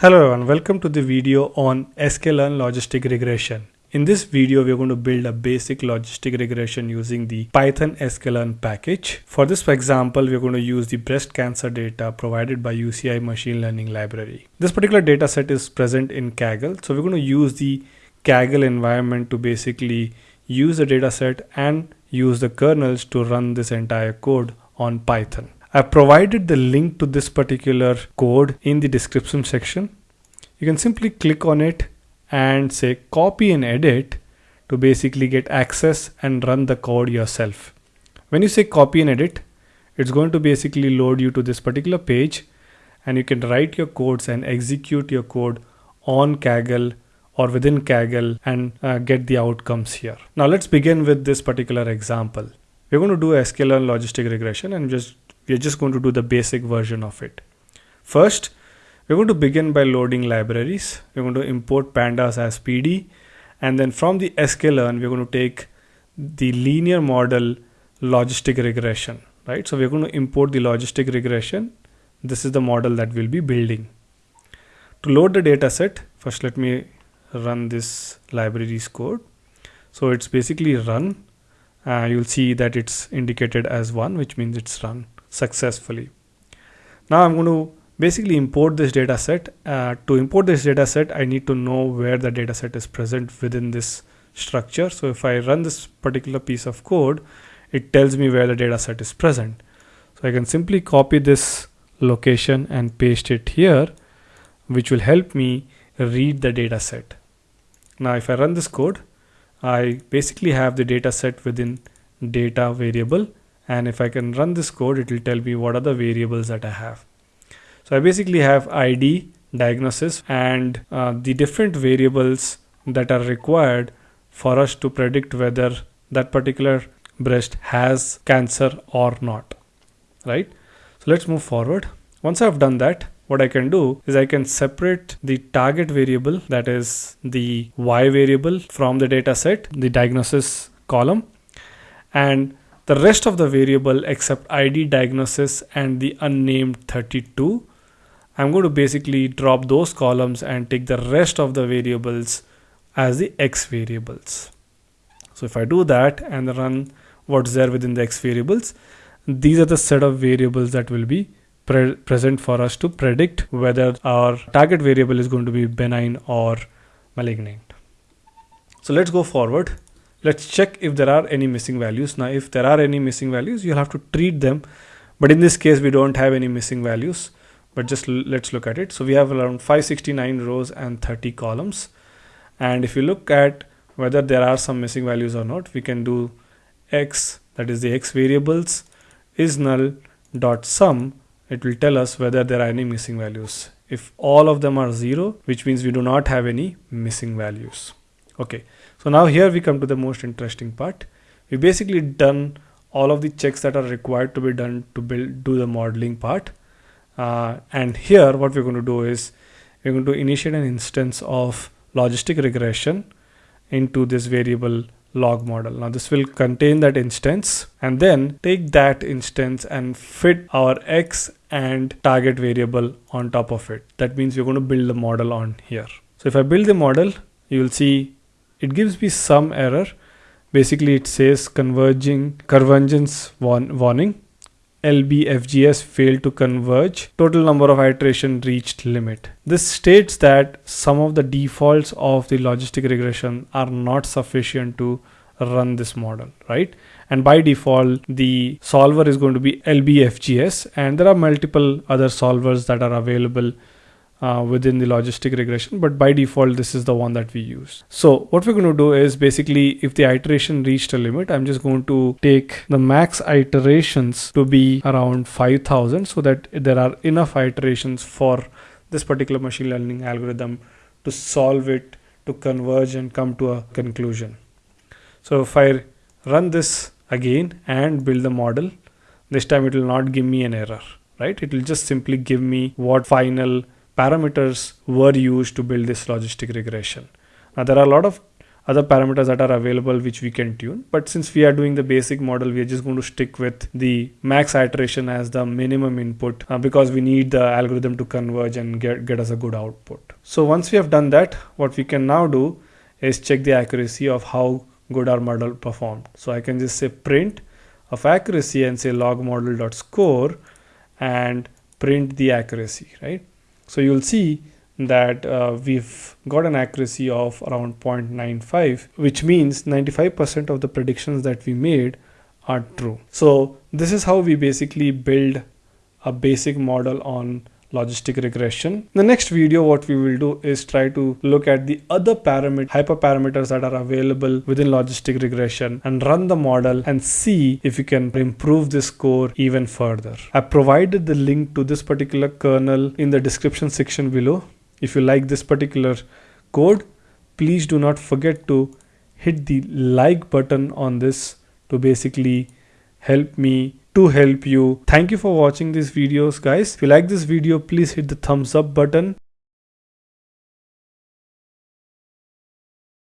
Hello everyone, welcome to the video on sklearn logistic regression. In this video, we're going to build a basic logistic regression using the Python sklearn package. For this example, we're going to use the breast cancer data provided by UCI machine learning library. This particular data set is present in Kaggle. So we're going to use the Kaggle environment to basically use the data set and use the kernels to run this entire code on Python. I've provided the link to this particular code in the description section. You can simply click on it and say copy and edit to basically get access and run the code yourself. When you say copy and edit, it's going to basically load you to this particular page and you can write your codes and execute your code on Kaggle or within Kaggle and uh, get the outcomes here. Now let's begin with this particular example. We're going to do a sklearn logistic regression and just we're just going to do the basic version of it. First, we're going to begin by loading libraries. We're going to import pandas as PD and then from the sklearn we're going to take the linear model logistic regression, right? So we're going to import the logistic regression. This is the model that we'll be building. To load the data set, first let me run this libraries code. So it's basically run. Uh, you'll see that it's indicated as one, which means it's run successfully. Now I'm going to basically import this data set. Uh, to import this data set, I need to know where the data set is present within this structure. So if I run this particular piece of code, it tells me where the data set is present. So I can simply copy this location and paste it here, which will help me read the data set. Now if I run this code, I basically have the data set within data variable and if I can run this code it will tell me what are the variables that I have. So I basically have ID, diagnosis and uh, the different variables that are required for us to predict whether that particular breast has cancer or not right so let's move forward once I've done that what I can do is I can separate the target variable that is the y variable from the data set the diagnosis column and the rest of the variable except id diagnosis and the unnamed 32 I'm going to basically drop those columns and take the rest of the variables as the x variables. So if I do that and run what's there within the x variables these are the set of variables that will be pre present for us to predict whether our target variable is going to be benign or malignant. So let's go forward let's check if there are any missing values. Now if there are any missing values you'll have to treat them. But in this case we don't have any missing values. But just let's look at it. So we have around 569 rows and 30 columns. And if you look at whether there are some missing values or not we can do x that is the x variables is null dot sum. It will tell us whether there are any missing values. If all of them are zero which means we do not have any missing values. Okay so now here we come to the most interesting part. We basically done all of the checks that are required to be done to build do the modeling part. Uh, and here what we're going to do is we're going to initiate an instance of logistic regression into this variable log model. Now this will contain that instance and then take that instance and fit our x and target variable on top of it. That means we're going to build the model on here. So if i build the model you will see it gives me some error. Basically it says converging convergence warning. LBFGS failed to converge. Total number of iteration reached limit. This states that some of the defaults of the logistic regression are not sufficient to run this model right? And by default the solver is going to be LBFGS and there are multiple other solvers that are available uh, within the logistic regression but by default this is the one that we use. So what we're going to do is basically if the iteration reached a limit i'm just going to take the max iterations to be around 5000 so that there are enough iterations for this particular machine learning algorithm to solve it to converge and come to a conclusion. So if i run this again and build the model this time it will not give me an error right? It will just simply give me what final parameters were used to build this logistic regression. Now there are a lot of other parameters that are available which we can tune but since we are doing the basic model we are just going to stick with the max iteration as the minimum input uh, because we need the algorithm to converge and get, get us a good output. So once we have done that what we can now do is check the accuracy of how good our model performed. So i can just say print of accuracy and say log model dot score and print the accuracy right so you'll see that uh, we've got an accuracy of around 0.95 which means 95% of the predictions that we made are true. So this is how we basically build a basic model on logistic regression. the next video what we will do is try to look at the other parameter hyperparameters that are available within logistic regression and run the model and see if we can improve this score even further. I provided the link to this particular kernel in the description section below. If you like this particular code, please do not forget to hit the like button on this to basically help me to help you. Thank you for watching these videos guys. If you like this video, please hit the thumbs up button